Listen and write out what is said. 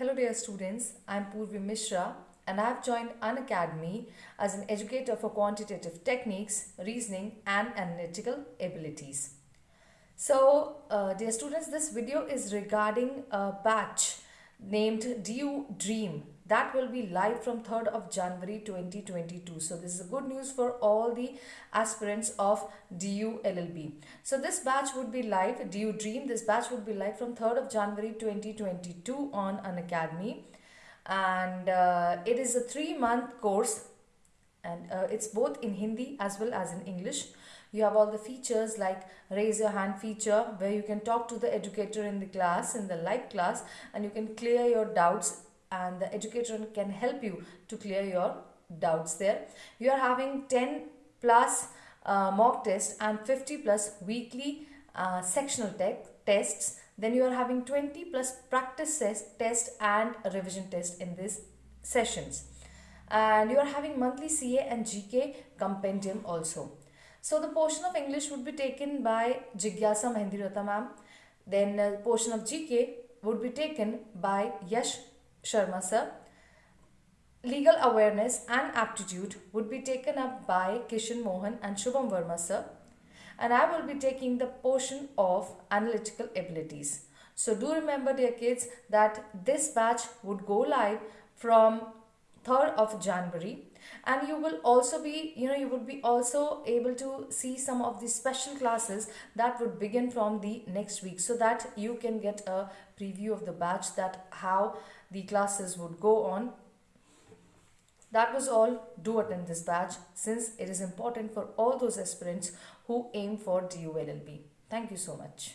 Hello dear students, I am Purvi Mishra and I have joined Unacademy as an educator for quantitative techniques, reasoning and analytical abilities. So uh, dear students, this video is regarding a batch named DU Dream that will be live from 3rd of January 2022. So this is a good news for all the aspirants of DU LLB. So this batch would be live, DU Dream, this batch would be live from 3rd of January 2022 on Unacademy. And uh, it is a three month course and uh, it's both in Hindi as well as in English. You have all the features like raise your hand feature where you can talk to the educator in the class, in the live class and you can clear your doubts and the educator can help you to clear your doubts there. You are having 10 plus uh, mock test and 50 plus weekly uh, sectional te tests. Then you are having 20 plus practice test and revision test in these sessions. And you are having monthly CA and GK compendium also. So the portion of English would be taken by Jigyasa Mahendirata ma'am. Then uh, portion of GK would be taken by Yash Sharma sir. Legal awareness and aptitude would be taken up by Kishan Mohan and Shubham Verma sir. And I will be taking the portion of analytical abilities. So do remember dear kids that this batch would go live from 3rd of January. And you will also be you know you would be also able to see some of the special classes that would begin from the next week so that you can get a preview of the batch that how the classes would go on. That was all. Do attend this batch since it is important for all those aspirants who aim for DULLB thank you so much